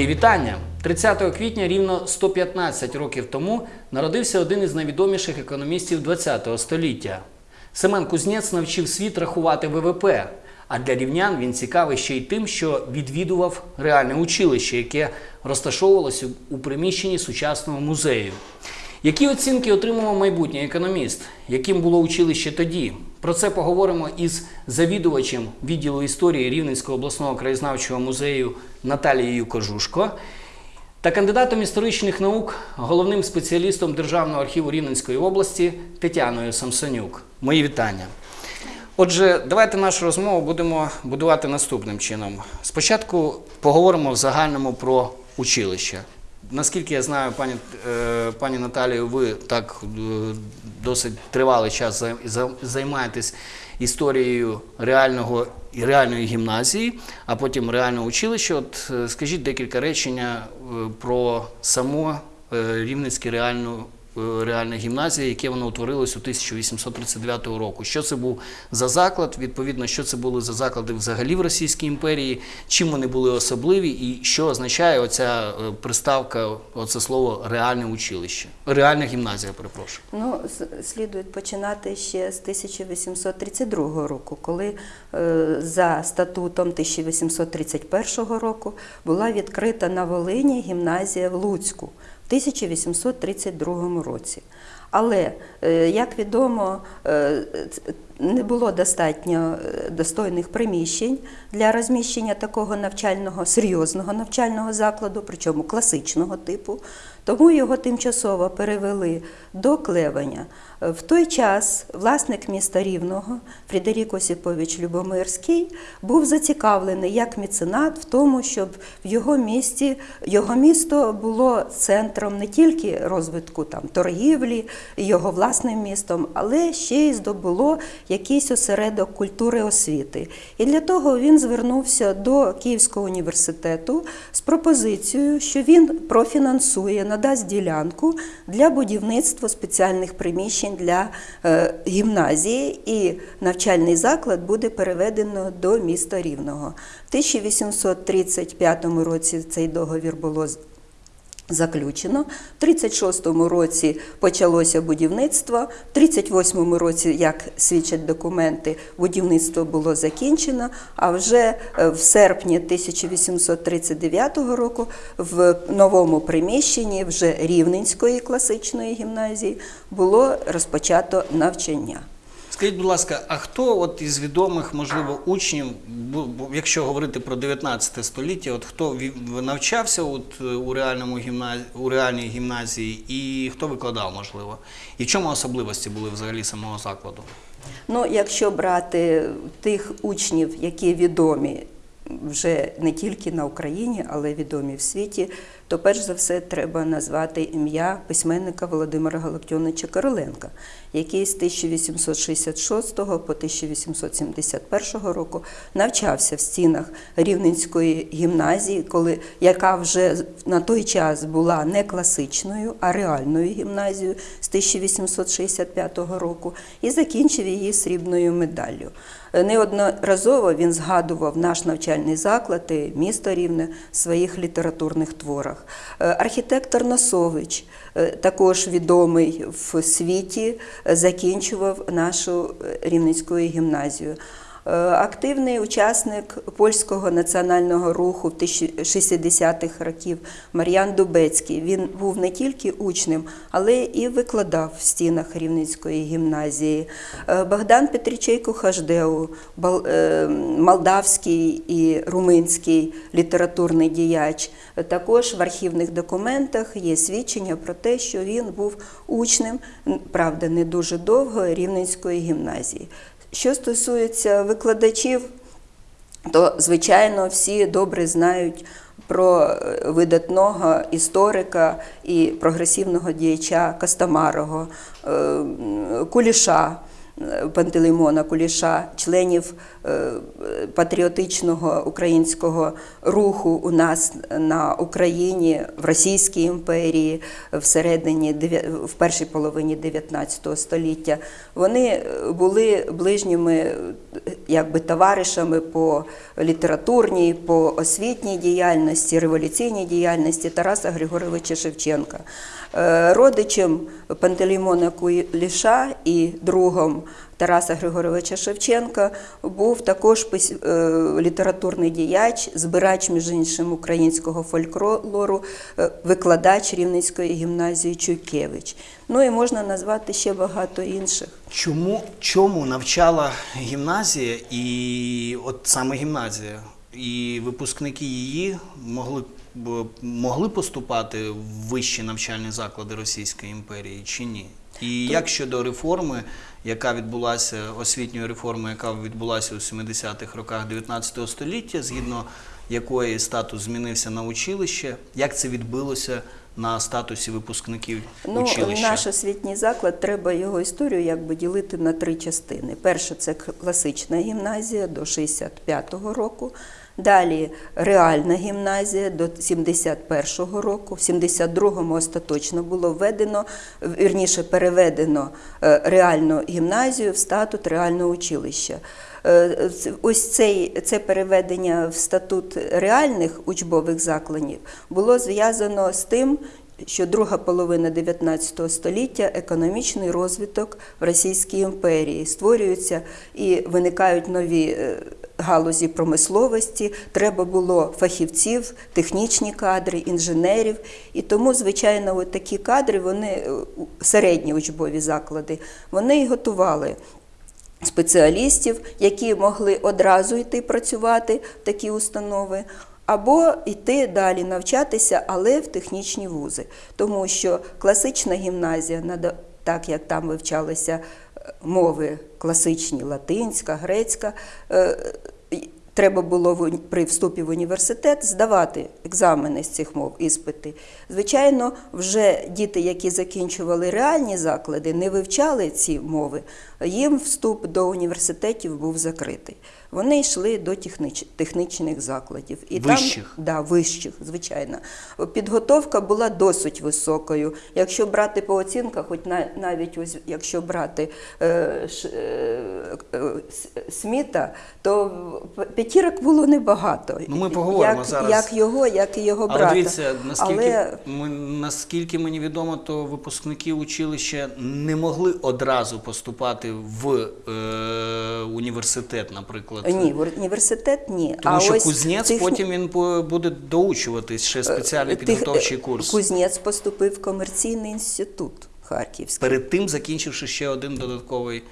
Мої вітання! 30 квітня, рівно 115 років тому, народився один із найвідоміших економістів ХХ століття. Семен Кузнець навчив світ рахувати ВВП. А для рівнян він цікавий ще й тим, що відвідував реальне училище, яке розташовувалося у приміщенні сучасного музею. Які оцінки отримував майбутній економіст? Яким було училище тоді? Про це поговоримо із завідувачем відділу історії Рівненського обласного краєзнавчого музею Наталією Кожушко та кандидатом історичних наук, головним спеціалістом Державного архіву Рівненської області Тетяною Самсонюк. Мої вітання. Отже, давайте нашу розмову будемо будувати наступним чином. Спочатку поговоримо в загальному про училище. Наскільки я знаю, пані, е, пані Наталію, ви так е, досить тривалий час займаєтесь історією реального і реальної гімназії, а потім реального училища. От е, скажіть декілька речення про само е, Рівненське реальну, е, реальне гімназія, яке воно утворилось у 1839 року. Що це був за заклад? Відповідно, що це були за заклади взагалі в Російській імперії, чим вони були особливі, і що означає оця е, приставка, оце слово реальне училище, реальна гімназія, перепрошую. Ну, с- слідує починати ще з 1832 року, коли е, за статутом 1831 року була відкрита на Волині гімназія в Луцьку 1832 році. Але, е, як відомо, е, не було достатньо е, достойних приміщень для розміщення такого навчального, серйозного навчального закладу, причому класичного типу. Тому його тимчасово перевели до Клевеня. В той час власник міста Рівного Фредерік Осіпович Любомирський був зацікавлений як меценат в тому, щоб в його місті його місто було центром не тільки розвитку там торгівлі, його власним містом, але ще й здобуло якийсь осередок культури освіти. І для того він звернувся до Київського університету з пропозицією, що він профінансує, надасть ділянку для будівництва спеціальних приміщень для е, гімназії, і навчальний заклад буде переведено до міста Рівного. В 1835 році цей договір було заключено. В 36-му році почалося будівництво. В 38-му році, як свідчать документи, будівництво було закінчено. А вже е, в серпні 1839 року в новому приміщенні вже Рівненської класичної гімназії було розпочато навчання. Скажіть, будь ласка, а хто от із відомих, можливо, учнів, якщо говорити про 19 століття, от хто навчався от, е, у, реальному гімназі, у реальній гімназії і хто викладав, можливо? І в чому особливості були взагалі самого закладу? Ну, якщо брати тих учнів, які відомі вже не тільки на Україні, але відомі в світі, то перш за все треба назвати ім'я письменника Володимира Галактіоновича Короленка, який з 1866 по 1871 року навчався в стінах Рівненської гімназії, коли, яка вже на той час була не класичною, а реальною гімназією з 1865 року, і закінчив її срібною медаллю. Неодноразово він згадував наш навчальний заклад і місто Рівне в своїх літературних творах. Е, Архітектор Носович, е, також відомий в світі, закінчував нашу е, Рівненську гімназію. Е, Активний учасник польського національного руху в 60-х років Мар'ян Дубецький. Він був не тільки учнем, але і викладав в стінах Рівненської гімназії. Е, Богдан Петрічейко Хаждеу, е, молдавський і румунський літературний діяч. Також в архівних документах є свідчення про те, що він був учнем, правда, не дуже довго Рівненської гімназії. Що стосується викладачів, то звичайно всі добре знають про е, видатного історика і прогресивного діяча Костомарого, е, Куліша. Пантелеймона Куліша, членів е, патріотичного українського руху у нас на Україні, в Російській імперії, всередині в першій половині 19 століття. Вони були ближніми якби товаришами по літературній, по освітній діяльності, революційній діяльності Тараса Григоровича Шевченка. Е, Родичем Пантелеймона Куліша і другом Тараса Григоровича Шевченка був також е, літературний діяч, збирач, між іншим, українського фольклору, е, викладач Рівненської гімназії Чуйкевич. Ну і можна назвати ще багато інших. Чому чому навчала гімназія і от саме гімназія, і випускники її могли могли поступати в вищі навчальні заклади Російської імперії чи ні? І як щодо реформи, яка відбулася освітньої реформи, яка відбулася у 70-х роках 19 століття, згідно якої статус змінився на училище, як це відбилося на статусі випускників Ну, училища? наш освітній заклад, треба його історію якби ділити на три частини. Перша це класична гімназія до 65-го року. Далі реальна гімназія до 71-го року. В 72-му остаточно було введено, вірніше переведено е, реальну гімназію в статут реального училища. Е, Ось цей, це переведення в статут реальних учбових закладів було зв'язано з тим, що друга половина 19 століття економічний розвиток в Російській імперії створюються і виникають нові е, галузі промисловості. Треба було фахівців, технічні кадри, інженерів. І тому, звичайно, от такі кадри, вони е, середні учбові заклади, вони і готували спеціалістів, які могли одразу йти працювати в такі установи, або йти далі навчатися, але в технічні вузи. Тому що класична гімназія, так як там вивчалися е, мови класичні, латинська, грецька. е, Треба було при вступі в університет здавати екзамени з цих мов, іспити. Звичайно, вже діти, які закінчували реальні заклади, не вивчали ці мови, їм вступ до університетів був закритий. Вони йшли до техніч, технічних закладів. І Вищих? Там, да, вищих, звичайно. Підготовка була досить високою. Якщо брати по оцінках, хоч на, навіть ось, якщо брати е, ш, е, е, Сміта, то п'ятірок було небагато. Ну, ми поговоримо як, зараз. Як його, як і його брата. Але дивіться, наскільки, Але ми, наскільки мені відомо, то випускники училища не могли одразу поступати в е, університет, наприклад. ні, в університет ні. Тому а що ось кузнець тих... потім він буде доучуватись ще спеціальний Тих- підготовчий е, курс. Кузнець поступив в комерційний інститут Харківський. Перед тим закінчивши ще один додатковий Е.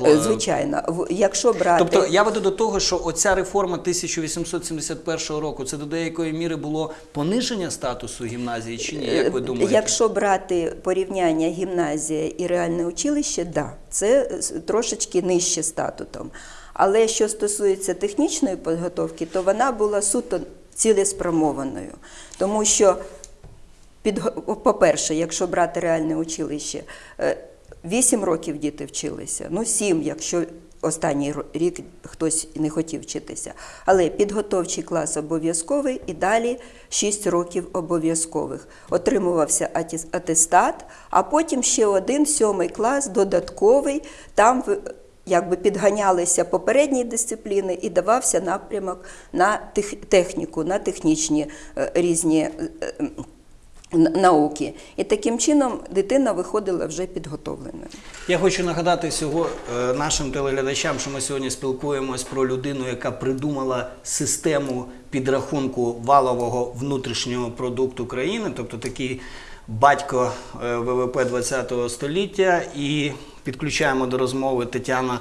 Звичайно, якщо брати Тобто я веду до того, що оця реформа 1871 року це до деякої міри було пониження статусу гімназії чи ні? Як ви Е, думаєте? Якщо брати порівняння гімназія і реальне училище, да, це трошечки нижче статутом. Але що стосується технічної підготовки, то вона була суто цілеспрямованою. Тому що, по-перше, якщо брати реальне училище, 8 років діти вчилися, ну 7, якщо останній рік хтось не хотів вчитися. Але підготовчий клас обов'язковий і далі 6 років обов'язкових. Отримувався атестат, а потім ще один сьомий клас додатковий. Там якби підганялися попередні дисципліни і давався напрямок на техніку, на технічні е, різні. Науки. І таким чином дитина виходила вже підготовленою. Я хочу нагадати всього е, нашим телеглядачам, що ми сьогодні спілкуємось про людину, яка придумала систему підрахунку валового внутрішнього продукту країни, тобто такий батько е, ВВП ХХ століття. І підключаємо до розмови Тетяна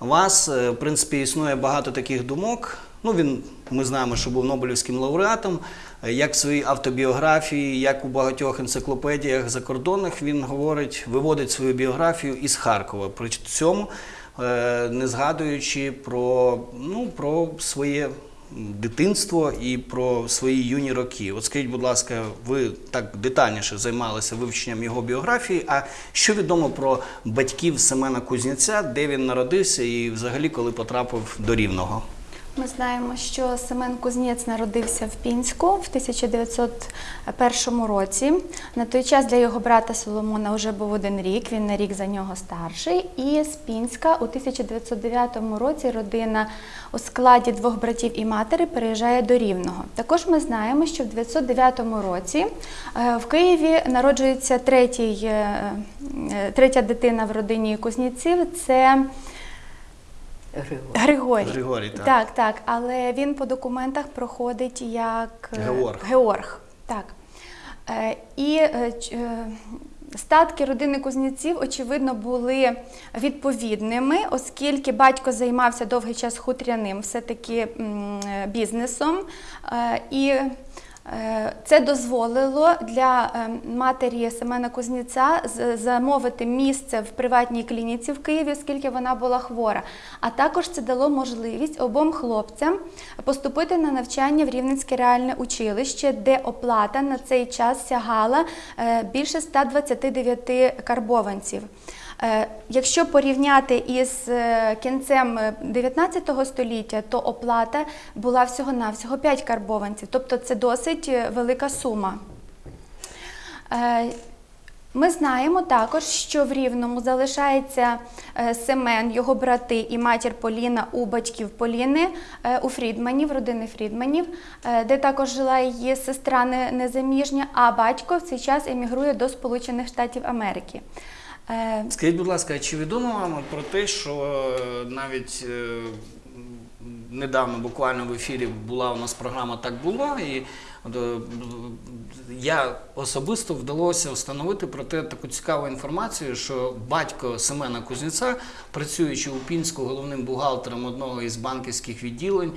вас. Е, В принципі, існує багато таких думок. Ну, він, ми знаємо, що був Нобелівським лауреатом. Е, Як в своїй автобіографії, як у багатьох енциклопедіях закордонних, він говорить, виводить свою біографію із Харкова. При цьому е, не згадуючи про, ну, про своє дитинство і про свої юні роки. От скажіть, будь ласка, ви так детальніше займалися вивченням його біографії. А що відомо про батьків Семена Кузнєця, де він народився і взагалі коли потрапив до Рівного? Ми знаємо, що Семен Кузнєць народився в Пінську в 1901 році. На той час для його брата Соломона вже був один рік, він на рік за нього старший. І з Пінська у 1909 році родина у складі двох братів і матері переїжджає до Рівного. Також ми знаємо, що в 1909 році е, в Києві народжується третій, е, е, третя дитина в родині Кузнєців. Це Григорій. Григорій. Григорій, так. так, так. Але він по документах проходить як е, Георг. Георг. Так. Е, І е, статки родини Кузнєців, очевидно, були відповідними, оскільки батько займався довгий час хутряним все-таки бізнесом. І Це дозволило для е, матері Семена Кузнєця замовити місце в приватній клініці в Києві, оскільки вона була хвора. А також це дало можливість обом хлопцям поступити на навчання в Рівненське реальне училище, де оплата на цей час сягала е, більше 129 карбованців. Е, Якщо порівняти із е, кінцем е, 19 століття, то оплата була всього-навсього 5 карбованців, тобто це досить е, велика сума. Е, Ми знаємо також, що в Рівному залишається е, Семен, його брати і матір Поліна у батьків Поліни е, у Фрідманів, родини Фрідманів, е, де також жила її сестра незаміжня, а батько в цей час емігрує до Сполучених Штатів Америки. Е, Скажіть, будь ласка, чи відомо вам про те, що е, навіть е, недавно буквально в ефірі була у нас програма Так було, і я особисто вдалося встановити про те таку цікаву інформацію, що батько Семена Кузнєця, працюючи у Пінську головним бухгалтером одного із банківських відділень,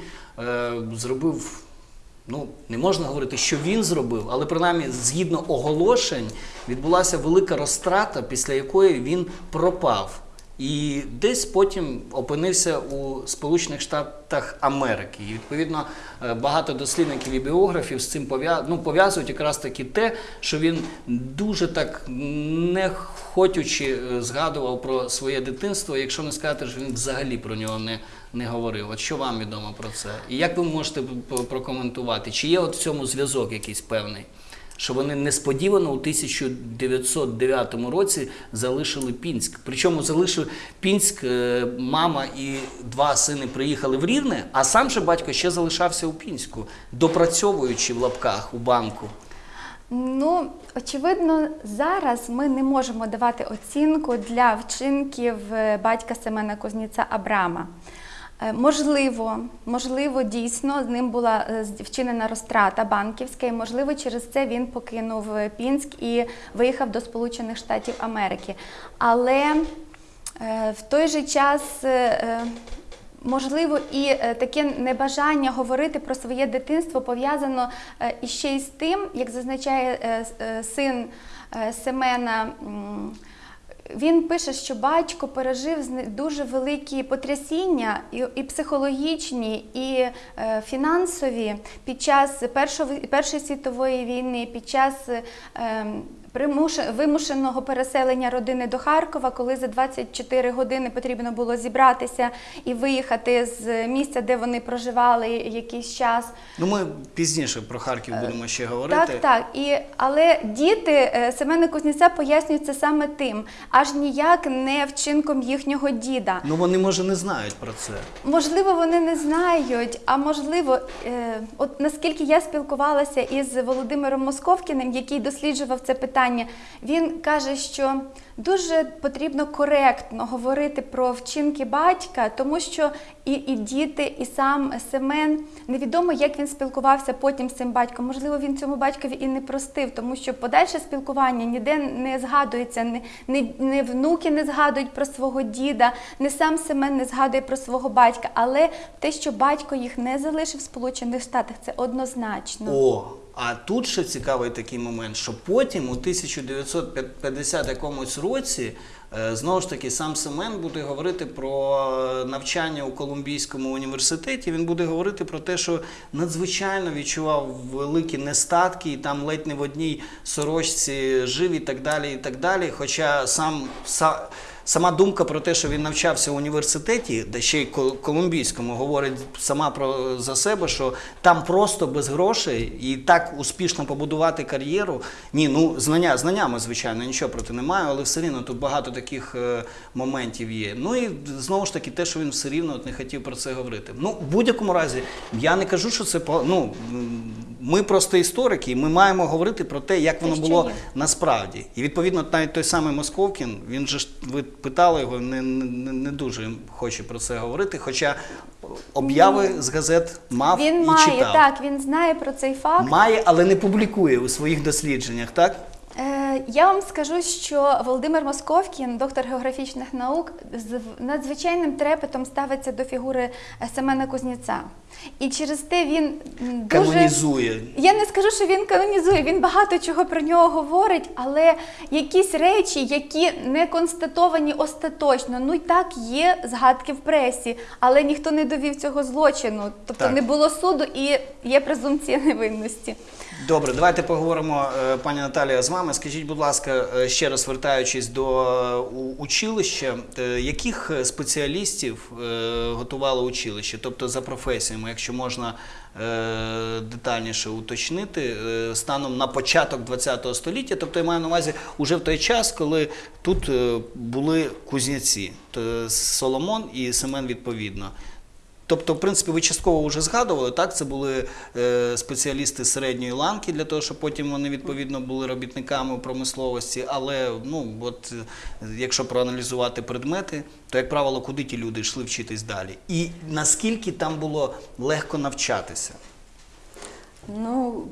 зробив Ну, не можна говорити, що він зробив, але принаймні, згідно оголошень, відбулася велика розтрата, після якої він пропав. І десь потім опинився у Сполучених Штатах Америки. І відповідно е, багато дослідників і біографів з цим ну, пов'язують якраз таки те, що він дуже так не хотючи е, згадував про своє дитинство, якщо не сказати, що він взагалі про нього не, не говорив. От що вам відомо про це? І як ви можете прокоментувати? Чи є от в цьому зв'язок якийсь певний? Що вони несподівано у 1909 році залишили Пінськ. Причому залишив Пінськ, е, мама і два сини приїхали в Рівне, а сам же батько ще залишався у Пінську, допрацьовуючи в лапках у банку. Ну, очевидно, зараз ми не можемо давати оцінку для вчинків е, батька Семена Кузніця Абрама. Е, Можливо, можливо, дійсно з ним була е, вчинена розтрата банківська, і можливо, через це він покинув е, Пінськ і виїхав до Сполучених Штатів Америки. Але в той же час Можливо, і таке небажання говорити про своє дитинство пов'язано іще й з тим, як зазначає син Семена. Він пише, що батько пережив дуже великі потрясіння, і, психологічні, і е, фінансові під час Першої, світової війни, під час ем, вимушеного переселення родини до Харкова, коли за 24 години потрібно було зібратися і виїхати з місця, де вони проживали якийсь час. Ну, ми пізніше про Харків будемо ще говорити. Так, так. І, але діти е, Семена Кузнєця пояснюють це саме тим, аж ніяк не вчинком їхнього діда. Ну вони може не знають про це. Можливо, вони не знають, а можливо, е, от наскільки я спілкувалася із Володимиром Московкіним, який досліджував це питання, він каже, що дуже потрібно коректно говорити про вчинки батька, тому що і, і діти, і сам Семен невідомо, як він спілкувався потім з цим батьком. Можливо, він цьому батькові і не простив, тому що подальше спілкування ніде не згадується, не, не, не внуки не згадують про свого діда, не сам Семен не згадує про свого батька. Але те, що батько їх не залишив в Сполучених Штатах, це однозначно. О, а тут ще цікавий такий момент, що потім, у 1950 якомусь році, Е, Знову ж таки, сам Семен буде говорити про навчання у Колумбійському університеті. Він буде говорити про те, що надзвичайно відчував великі нестатки, і там ледь не в одній сорочці жив і так далі. і так далі. Хоча сам са- Сама думка про те, що він навчався в університеті, де ще й колумбійському, говорить сама про за себе, що там просто без грошей і так успішно побудувати кар'єру. Ні, ну знання знаннями, звичайно, нічого проти не маю, але все рівно тут багато таких е, моментів є. Ну і знову ж таки, те, що він все рівно от не хотів про це говорити. Ну, в будь-якому разі, я не кажу, що це ну, ми просто історики, і ми маємо говорити про те, як воно було насправді. І відповідно, навіть той самий Московкін, він же ж ви питали його, не, не, не дуже хоче про це говорити. Хоча обяви з газет мав Він і має читав. так, він знає про цей факт. Має, але не публікує у своїх дослідженнях, так? Я вам скажу, що Володимир Московкін, доктор географічних наук, з надзвичайним трепетом ставиться до фігури е, Семена Кузнєця. І через те він дуже Канонізує. Я не скажу, що він канонізує, він багато чого про нього говорить, але якісь речі, які не констатовані остаточно, ну й так є згадки в пресі, але ніхто не довів цього злочину. Тобто Так. не було суду і є презумпція невинності. Добре, давайте поговоримо, е, пані Наталія, з вами. Скажіть, будь ласка, е, ще раз вертаючись до е, училища, яких спеціалістів готувало училище? Тобто за професіями, якщо можна детальніше уточнити, станом на початок ХХ століття, тобто я маю на увазі уже в той час, коли тут були кузняці, Соломон і Семен відповідно. Тобто, в принципі, ви частково вже згадували, так? Це були е, спеціалісти середньої ланки для того, щоб потім вони відповідно були робітниками промисловості. Але ну, от, якщо проаналізувати предмети, то, як правило, куди ті люди йшли вчитись далі? І наскільки там було легко навчатися? Ну,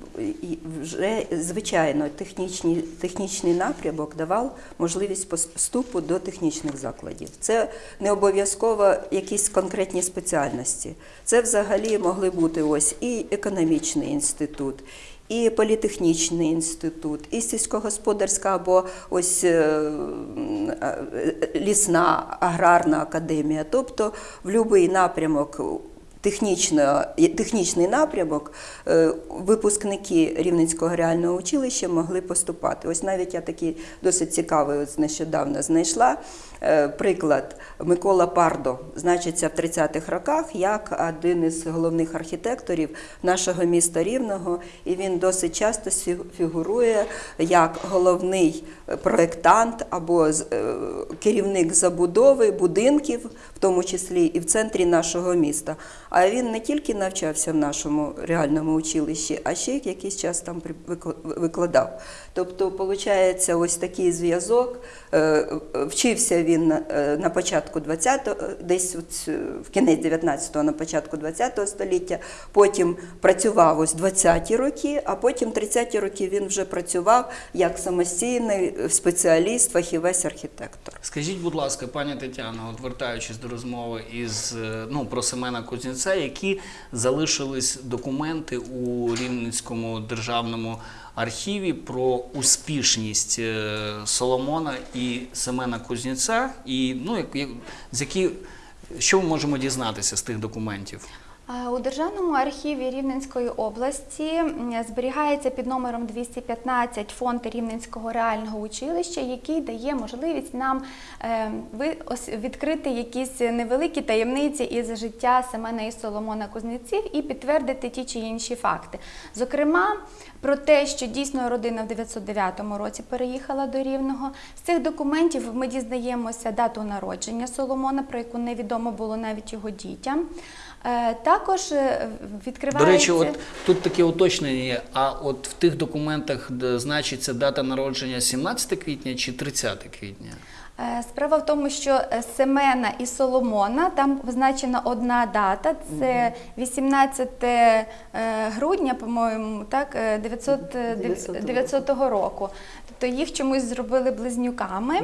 вже звичайно, технічні, технічний напрямок давав можливість пос- вступу до технічних закладів. Це не обов'язково якісь конкретні спеціальності. Це взагалі могли бути ось і економічний інститут. І політехнічний інститут, і сільськогосподарська або ось е, е, лісна аграрна академія. Тобто в будь-який напрямок технічний напрямок е, випускники Рівненського реального училища могли поступати. Ось навіть я такий досить цікавий ось нещодавно знайшла приклад Микола Пардо, значиться в 30-х роках як один із головних архітекторів нашого міста Рівного, і він досить часто фігурує як головний е, проєктант або е, керівник забудови будинків, в тому числі і в центрі нашого міста. А він не тільки навчався в нашому реальному училищі, а ще якийсь час там викладав. Тобто, виходить, ось такий зв'язок. Е, Вчився він е, на початку 20-го, десь от, е, в кінець 19-го, на початку 20-го століття. Потім працював ось 20-ті роки, а потім 30-ті роки він вже працював як самостійний спеціаліст, фахівець архітектор. Скажіть, будь ласка, пані Тетяно, от вертаючись до розмови із е, ну про Семена Кузнєця, які залишились документи у Рівненському державному архіві про успішність е, Соломона і Семена Кузнєця, і ну як, як з які що ми можемо дізнатися з тих документів? У Державному архіві Рівненської області зберігається під номером 215 фонд Рівненського реального училища, який дає можливість нам е, відкрити якісь невеликі таємниці із життя Семена і Соломона Кузнеців і підтвердити ті чи інші факти. Зокрема, про те, що дійсно родина в 909 році переїхала до Рівного. З цих документів ми дізнаємося дату народження Соломона, про яку невідомо було навіть його дітям. Е, Також е, відкривається... До речі, от тут таке уточнення є. А от в тих документах де значиться дата народження 17 квітня чи 30 квітня? Е, Справа в тому, що Семена і Соломона там визначена одна дата, це 18 е, грудня, по-моєму, так, е, 900, е, 900 900 року. Тобто їх чомусь зробили близнюками.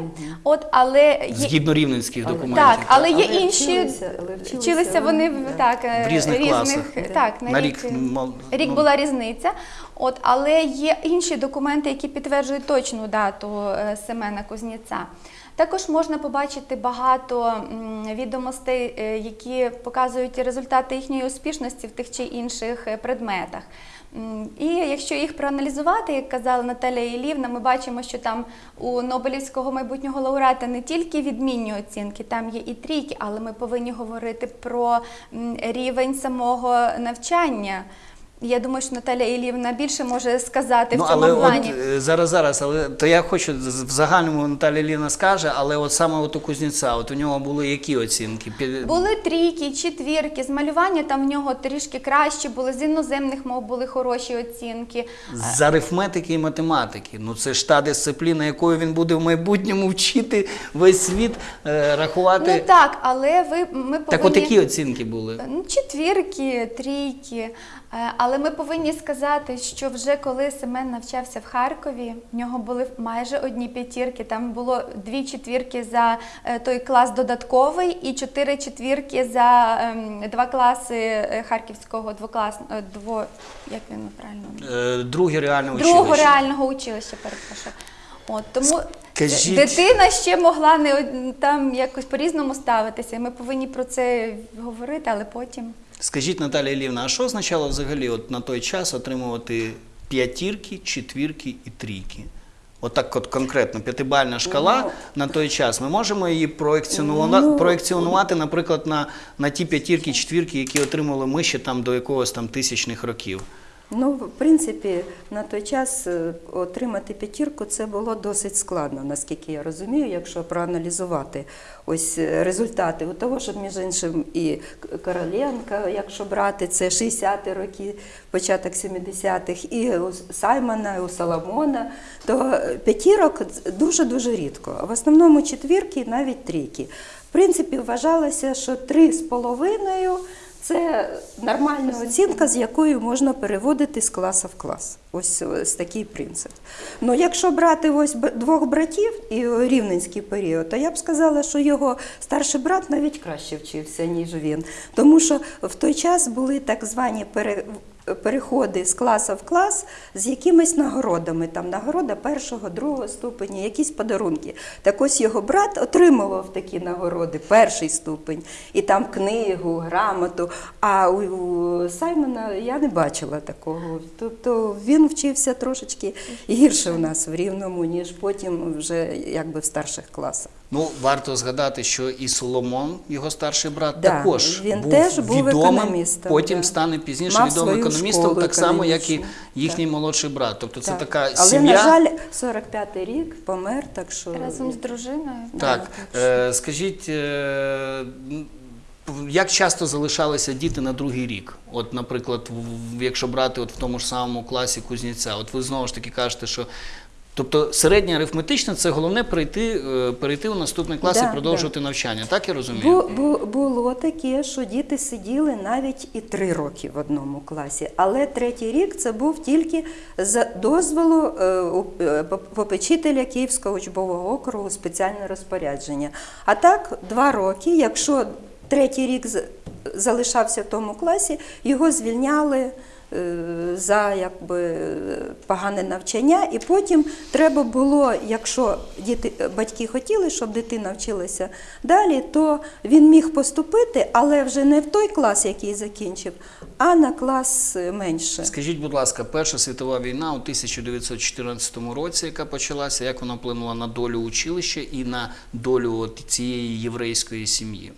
От, але є... Згідно рівненських документів. Так, але є Але інші вчилися- але вчилися вчилися вони в- да. так, е, В різних класах. так, на, На рік, рік, рік ну, була різниця. От, але є інші документи, які підтверджують точну дату е, Семена Кузнєця. Також можна побачити багато відомостей, е, які показують результати їхньої успішності в тих чи інших предметах. І якщо їх проаналізувати, як казала Наталія Ілівна, ми бачимо, що там у Нобелівського майбутнього лауреата не тільки відмінні оцінки, там є і трійки, але ми повинні говорити про рівень самого навчання. Я думаю, що Наталія Ілівна більше може сказати Ну, в цьому але плані. от е, зараз, зараз, але то я хочу в загальному Наталя Ліна скаже, але от саме от у Кузнєця, от у нього були які оцінки? Були трійки, четвірки, з малювання там в нього трішки краще були, з іноземних мов були хороші оцінки. З арифметики і математики. Ну це ж та дисципліна, якою він буде в майбутньому вчити весь світ е, рахувати. Ну так, але ви ми повинні так, от які оцінки були? Ну, четвірки, трійки. Е, Але ми повинні сказати, що вже коли Семен навчався в Харкові, в нього були майже одні п'ятірки. Там було дві четвірки за е, той клас додатковий і чотири четвірки за ем, два класи е, харківського двокласного дво. Як він правильно? Друге училище. Другого реального училища, перепрошую. От тому Скажіть- дитина ще могла не там якось по-різному ставитися. Ми повинні про це говорити, але потім. Скажіть, Наталія Ілівна, а що означало взагалі от на той час отримувати п'ятірки, четвірки і трійки? Отак от конкретно п'ятибальна шкала Ну, на той час. Ми можемо її проекціонувати, Ну, проекціонувати наприклад, на, на ті п'ятірки, четвірки, які отримали ми ще там до якогось там тисячних років. Ну, в принципі, на той час е, отримати п'ятірку це було досить складно, наскільки я розумію, якщо проаналізувати ось е, результати. У того, що, між іншим, і Короленка, якщо брати, це 60-ті роки, початок 70-х, і у Саймона, і у Соломона, то е, п'ятірок дуже-дуже рідко. В основному четвірки навіть трійки. В принципі, вважалося, що три з половиною це нормальна оцінка, з якою можна переводити з класу в клас. Ось, ось такий принцип. Ну, якщо брати ось двох братів і рівненський період, то я б сказала, що його старший брат навіть краще вчився, ніж він. Тому що в той час були так звані пере, переходи з класу в клас з якимись нагородами. Там нагорода першого, другого ступеня, якісь подарунки. Так ось його брат отримував такі нагороди, перший ступень, і там книгу, грамоту. А у, у Саймона я не бачила такого. Тобто він вчився трошечки гірше в нас в рівному, ніж потім вже якби в старших класах. Ну, варто згадати, що і Соломон, його старший брат, Да, також він був теж був відомим, економістом, потім да. стане пізніше Мав відомим економістом, так само, як і їхній Так. молодший брат. Тобто це така Але, сім'я. на жаль, 45-й рік помер, так що Разом з дружиною. Так, е, скажіть, е, як часто залишалися діти на другий рік? От, наприклад, в- якщо брати от в тому ж самому класі Кузнєця, от ви знову ж таки кажете, що. Тобто середня арифметична це головне перейти, е, перейти у наступний клас Да, і продовжувати навчання, так я розумію? Бу, бу, було таке, що діти сиділи навіть і три роки в одному класі, але третій рік це був тільки за дозволу е, е, попечителя Київського учбового округу спеціальне розпорядження. А так, два роки, якщо третій рік залишався в тому класі, його звільняли. Е, За якби погане навчання, і потім треба було, якщо діти батьки хотіли, щоб дитина вчилася далі, то він міг поступити, але вже не в той клас, який закінчив, а на клас е, менше. Скажіть, будь ласка, Перша світова війна у 1914 році, яка почалася, як вона вплинула на долю училища і на долю цієї єврейської сім'ї?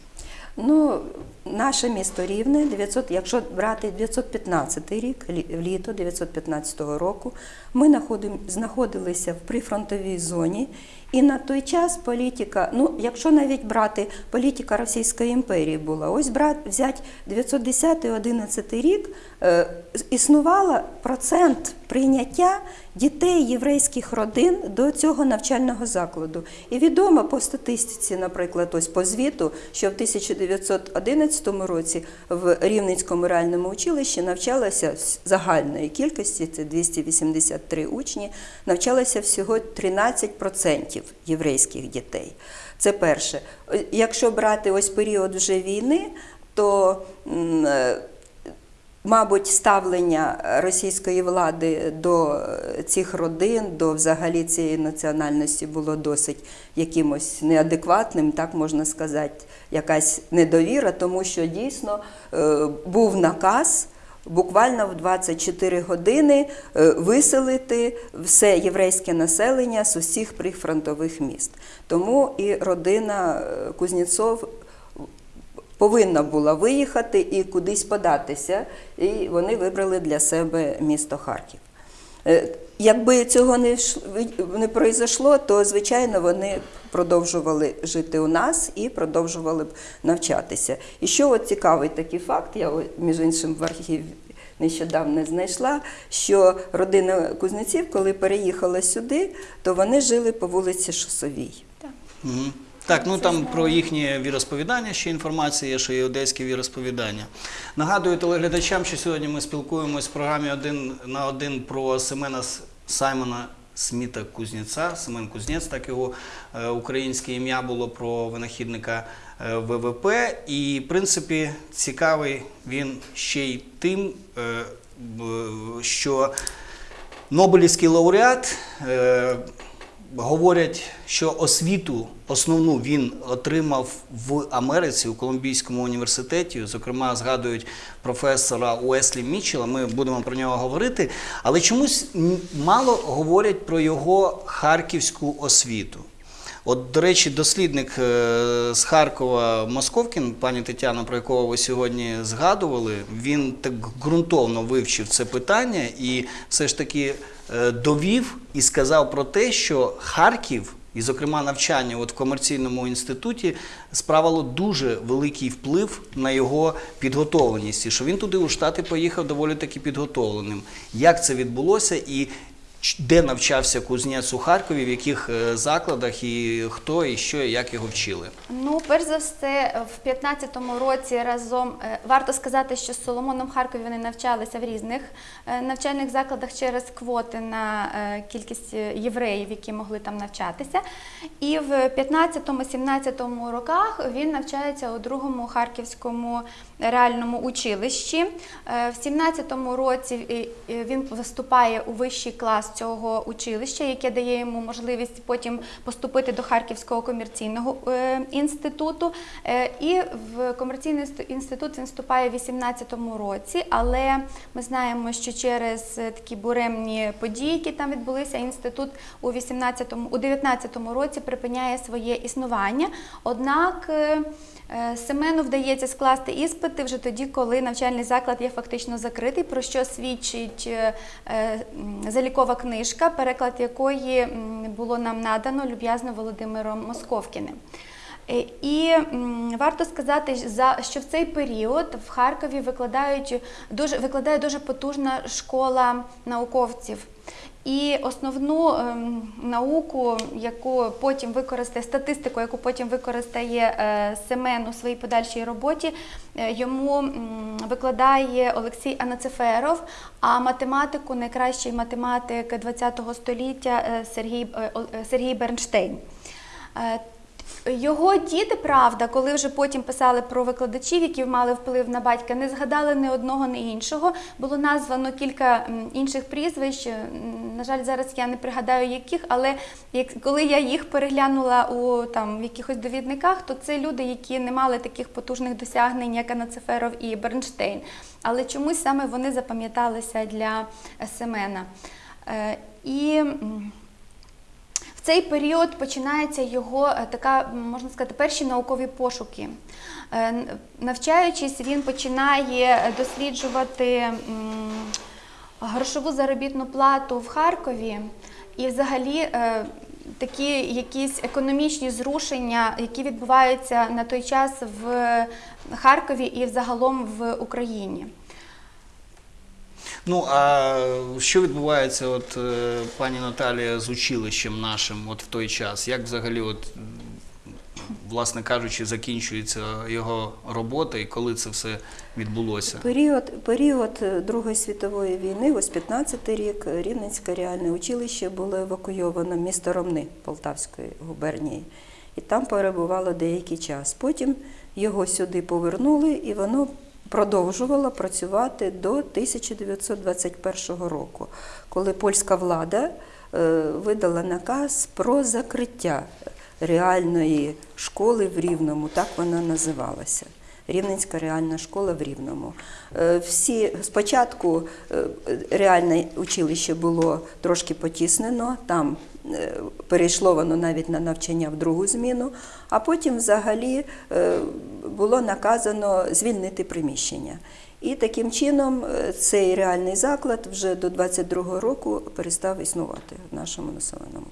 Ну, наше місто Рівне, 900, якщо брати 915 рік, лі- літо 915 року, ми находим- знаходилися в прифронтовій зоні, і на той час політика, ну, якщо навіть брати політика Російської імперії була, ось брат, взять 910-11 рік, е, існувала процент прийняття дітей єврейських родин до цього навчального закладу. І відомо по статистиці, наприклад, ось по звіту, що в 1911 році в Рівненському реальному училищі навчалося загальної кількості, це 283 учні, навчалося всього 13% єврейських дітей. Це перше. Е, Якщо брати ось період вже війни, то е, Мабуть, ставлення російської влади до цих родин, до взагалі цієї національності було досить якимось неадекватним, так можна сказати, якась недовіра, тому що дійсно е, був наказ буквально в 24 години е, виселити все єврейське населення з усіх прифронтових міст. Тому і родина е, Кузнєцов повинна була виїхати і кудись податися, і вони вибрали для себе місто Харків. Е, Якби цього не, не произошло, то звичайно вони продовжували жити у нас і продовжували б навчатися. І що от цікавий такий факт, я між іншим в архіві нещодавно знайшла, що родина Кузнеців, коли переїхала сюди, то вони жили по вулиці Шосовій. Мгм. Так, ну там про їхнє віросповідання ще інформація є, що є одеське віросповідання. Нагадую телеглядачам, що сьогодні ми спілкуємось в програмі один на один про Семена Саймона Сміта Кузнєца. Семен Кузнєц, так його е, українське ім'я було про винахідника е, ВВП. І, в принципі, цікавий він ще й тим, е, що Нобелівський лауреат. Говорять, що освіту основну він отримав в Америці у Колумбійському університеті. Зокрема, згадують професора Уеслі Мітчелла. Ми будемо про нього говорити. Але чомусь мало говорять про його харківську освіту. От, до речі, дослідник е, з Харкова Московкін, пані Тетяна, про якого ви сьогодні згадували, він так ґрунтовно вивчив це питання і все ж таки довів і сказав про те, що Харків, і, зокрема, навчання от в комерційному інституті, справило дуже великий вплив на його підготовленість, і що він туди у Штати поїхав доволі таки підготовленим. Як це відбулося і де навчався кузнець у Харкові, в яких е, закладах, і хто, і що, і як його вчили? Ну, перш за все, в 15-му році разом е, варто сказати, що з Соломоном Харкові вони навчалися в різних е, навчальних закладах через квоти на кількість євреїв, які могли там навчатися. І в 15-17 роках він навчається у другому харківському реальному училищі. Е, В 17-му році е, е, він вступає у вищий клас цього училища, яке дає йому можливість потім поступити до Харківського комерційного інституту. І в комерційний інститут він вступає в 18-му році, але ми знаємо, що через такі буремні події, які там відбулися, інститут у 18-му, у 19-му році припиняє своє існування. Однак Семену вдається скласти іспити вже тоді, коли навчальний заклад є фактично закритий, про що свідчить е, е, залікова книжка, переклад якої було нам надано люб'язно Володимиром Московкіним. Е, І варто сказати, за- що в цей період в Харкові викладають дуже викладає дуже потужна школа науковців. І основну ем, науку, яку потім використає статистику, яку потім використає е, Семен у своїй подальшій роботі, е, йому викладає Олексій Анацеферов, а математику найкращий математик ХХ століття е, Сергій, Сергій Бернштейн. Його діти, правда, коли вже потім писали про викладачів, які мали вплив на батька, не згадали ні одного, ні іншого. Було названо кілька інших прізвищ. На жаль, зараз я не пригадаю яких, але коли я їх переглянула у там в якихось довідниках, то це люди, які не мали таких потужних досягнень, як Анацеферов і Бернштейн. Але чомусь саме вони запам'яталися для Семена. Е, І цей період починається його е, така, можна сказати, перші наукові пошуки. Е, Навчаючись, він починає досліджувати грошову заробітну плату в Харкові і взагалі е, такі якісь економічні зрушення, які відбуваються на той час в Харкові і взагалом в Україні. Ну а що відбувається, от е, пані Наталія, з училищем нашим от в той час? Як взагалі, от, власне кажучи, закінчується його робота і коли це все відбулося? Період, період Другої світової війни, ось 15-й рік, Рівненське реальне училище було евакуйовано місто Ромни Полтавської губернії. І там перебувало деякий час. Потім його сюди повернули, і воно продовжувала працювати до 1921 року, коли польська влада е, видала наказ про закриття реальної школи в Рівному, так вона називалася. Рівненська реальна школа в Рівному. Е, Всі спочатку е, реальне училище було трошки потіснено, там перейшло воно навіть на навчання в другу зміну, а потім взагалі е, було наказано звільнити приміщення. І таким чином е, цей реальний заклад вже до 22-го року перестав існувати в нашому населеному.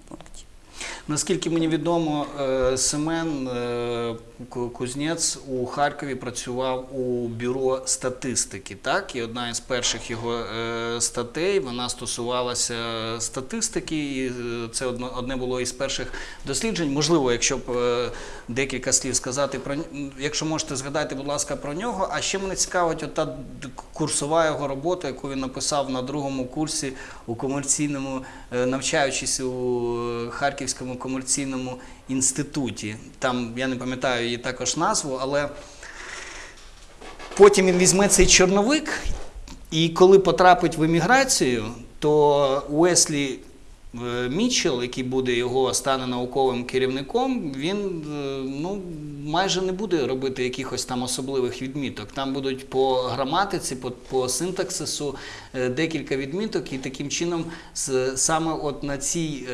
Наскільки мені відомо, е, Семен е, Ку- Кузнєц у Харкові працював у бюро статистики. Так, і одна із перших його е, статей вона стосувалася статистики, і це одне було із перших досліджень. Можливо, якщо б декілька слів сказати про якщо можете згадати, будь ласка, про нього. А ще мене цікавить ота курсова його робота, яку він написав на другому курсі у комерційному, навчаючись у Харківському комерційному інституті. Там я не пам'ятаю її також назву, але потім він візьме цей чорновик, і коли потрапить в еміграцію, то Уеслі е, Мітчелл, який буде його стане науковим керівником, він е, ну, майже не буде робити якихось там особливих відміток. Там будуть по граматиці, по, по синтаксису е, декілька відміток, і таким чином саме от на цій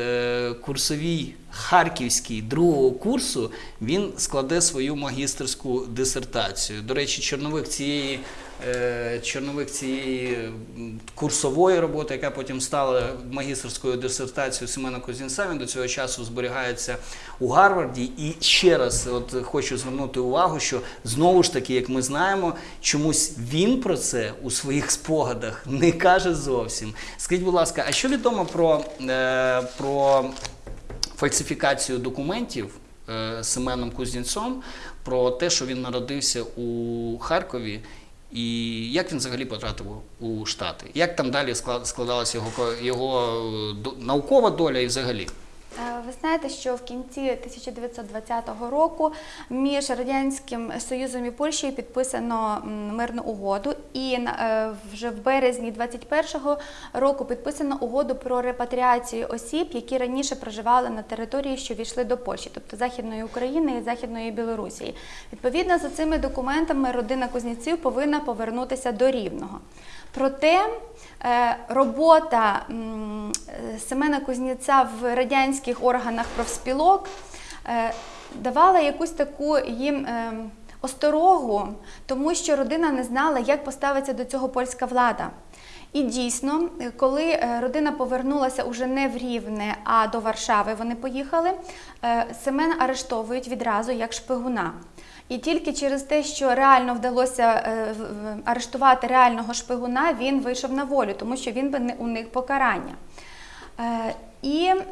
курсовій харківській другого курсу він складе свою магістерську дисертацію. До речі, чорновик цієї чорновик цієї курсової роботи, яка потім стала магістерською дисертацією Семена Козінця, він до цього часу зберігається у Гарварді. І ще раз от хочу звернути увагу, що знову ж таки, як ми знаємо, чомусь він про це у своїх спогадах не каже зовсім. Скажіть, будь ласка, а що відомо про, е, про фальсифікацію документів е, Семеном Кузнєцом про те, що він народився у Харкові, і як він взагалі потрапив у Штати? Як там далі склад- складалася його, його е, наукова доля і взагалі? Е, Ви знаєте, що в кінці 1920 року між Радянським Союзом і Польщею підписано мирну угоду, і е, вже в березні 21-го року підписано угоду про репатріацію осіб, які раніше проживали на території, що війшли до Польщі, тобто Західної України і Західної Білорусі. Відповідно за цими документами родина Кузнєців повинна повернутися до Рівного. Проте е, робота Семена Кузнєця в радянських органах профспілок е, давала якусь таку їм е, осторогу, тому що родина не знала, як поставиться до цього польська влада. І дійсно, коли родина повернулася уже не в Рівне, а до Варшави, вони поїхали, Семена арештовують відразу як шпигуна. І тільки через те, що реально вдалося е, арештувати реального шпигуна, він вийшов на волю, тому що він би не уник покарання. Е, І е,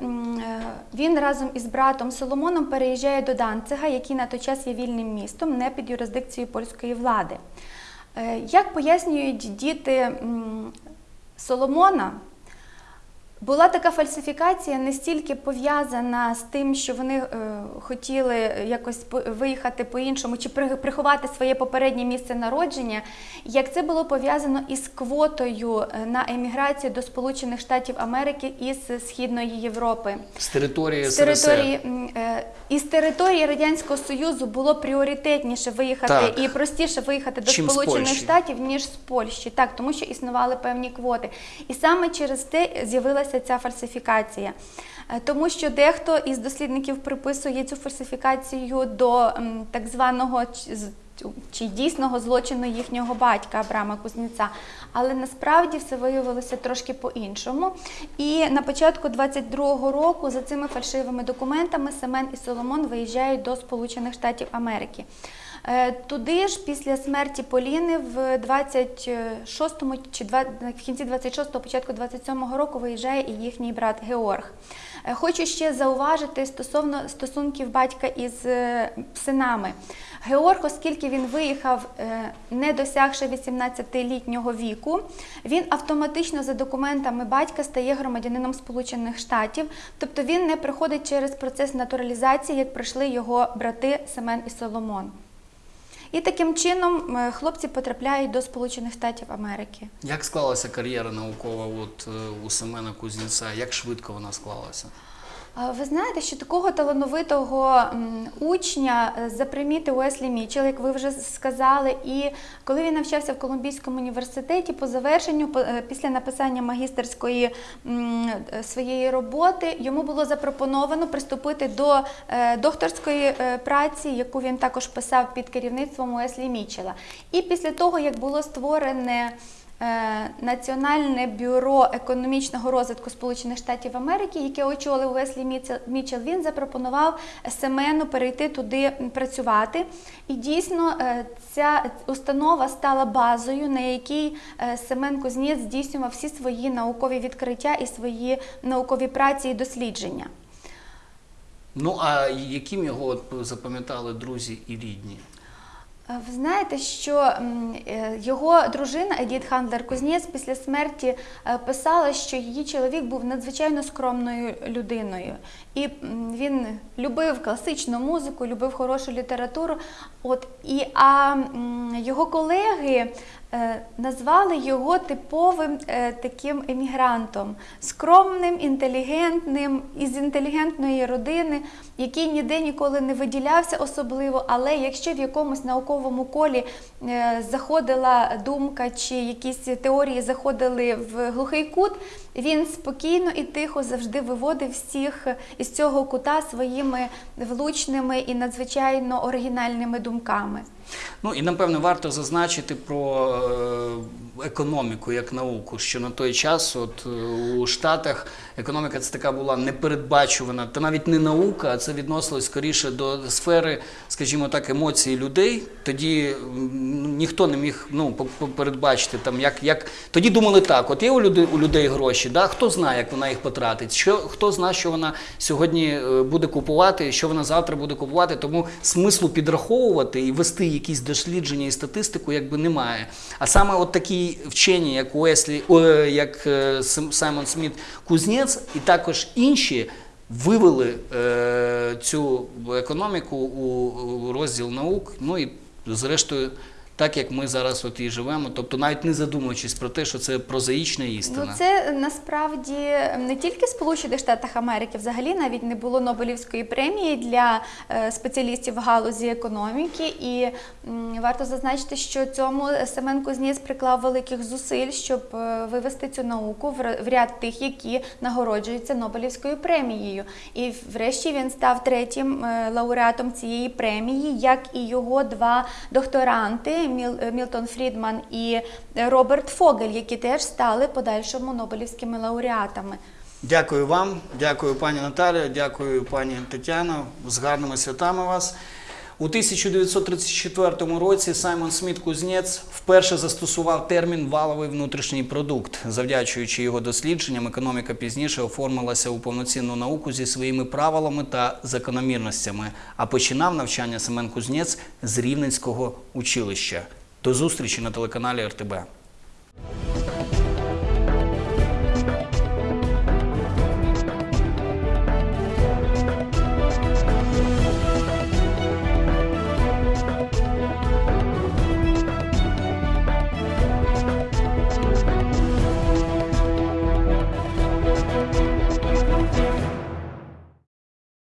він разом із братом Соломоном переїжджає до Данцига, який на той час є вільним містом, не під юрисдикцією польської влади. Як пояснюють діти Соломона, була така фальсифікація не стільки пов'язана з тим, що вони е, хотіли якось виїхати по-іншому чи приховати своє попереднє місце народження, як це було пов'язано із квотою е, на еміграцію до Сполучених Штатів Америки із Східної Європи. З території З території, е, із території Радянського Союзу було пріоритетніше виїхати Так. і простіше виїхати до Чим Сполучених Штатів, ніж з Польщі. Так, тому що існували певні квоти. І саме через те з'явилася ця фальсифікація. Е, Тому що дехто із дослідників приписує цю фальсифікацію до так званого чи дійсного злочину їхнього батька Абрама Кузніця. Але насправді все виявилося трошки по-іншому. І на початку 22-го року за цими фальшивими документами Семен і Соломон виїжджають до Сполучених Штатів Америки. Е, Туди ж після смерті Поліни в 26-му чи в кінці 26-го, початку 27-го року виїжджає і їхній брат Георг. Е, Хочу ще зауважити стосовно стосунків батька із е, синами. Георг, оскільки він виїхав, не досягши 18-літнього віку, він автоматично за документами батька стає громадянином Сполучених Штатів, тобто він не проходить через процес натуралізації, як пройшли його брати Семен і Соломон. І таким чином е, хлопці потрапляють до Сполучених Штатів Америки. Як склалася кар'єра наукова от, е, у Семена Кузнєця? Як швидко вона склалася? Ви знаєте, що такого талановитого учня е, запримітив Уеслі Мічел, як ви вже сказали. І коли він навчався в Колумбійському університеті, по завершенню, е, після написання магістерської е, своєї роботи, йому було запропоновано приступити до докторської праці, яку він також писав під керівництвом Уеслі Мічела. І після того, як було створене Національне бюро економічного розвитку Сполучених Штатів Америки, яке очолив Веслі Мічел, він запропонував Семену перейти туди працювати. І дійсно е, ця установа стала базою, на якій е, Семен Кузнєц здійснював всі свої наукові відкриття і свої наукові праці і дослідження. Ну а яким його запам'ятали друзі і рідні? Ви знаєте, що е, його дружина Едіт Хандлер Кузнєц після смерті е, писала, що її чоловік був надзвичайно скромною людиною. І він любив класичну музику, любив хорошу літературу. От, і, а його колеги назвали його типовим е, таким емігрантом, скромним, інтелігентним, із інтелігентної родини, який ніде ніколи не виділявся особливо, але якщо в якомусь науковому колі е, заходила думка чи якісь теорії заходили в глухий кут, він спокійно і тихо завжди виводив всіх із цього кута своїми влучними і надзвичайно оригінальними думками. Ну і напевно варто зазначити про е, економіку як науку, що на той час, от е, у Штатах, економіка це така була непередбачувана, та навіть не наука, а це відносилось скоріше до сфери, скажімо так, емоцій людей. Тоді ніхто не міг ну, передбачити там, як, як тоді думали так: от є у людей, у людей гроші, да? хто знає, як вона їх потратить, що хто знає, що вона сьогодні е, буде купувати, що вона завтра буде купувати. Тому смислу підраховувати і вести якісь дослідження і статистику, якби немає. А саме от такі вчені, як Уеслі, о, як е, Саймон Сміт Кузнєц, і також інші. Вивели е, цю економіку у розділ наук, ну і зрештою, так як ми зараз от і живемо, тобто навіть не задумуючись про те, що це прозаїчна істина. Ну, це насправді не тільки Сполучених Штатах Америки, взагалі навіть не було Нобелівської премії для е, спеціалістів в галузі економіки. І варто зазначити, що цьому Семен Кузніс приклав великих зусиль, щоб е, вивести цю науку в ряд тих, які нагороджуються Нобелівською премією. І врешті він став третім е, лауреатом цієї премії, як і його два докторанти Мілтон Фрідман і е, Роберт Фогель, які теж стали подальшому Нобелівськими лауреатами. Дякую вам, дякую пані Наталі, дякую пані Тетяно. З гарними святами вас. У 1934 році Саймон Сміт Кузнєц вперше застосував термін валовий внутрішній продукт. Завдячуючи його дослідженням, економіка пізніше оформилася у повноцінну науку зі своїми правилами та закономірностями. А починав навчання Семен Кузнєц з Рівненського училища. До зустрічі на телеканалі РТБ.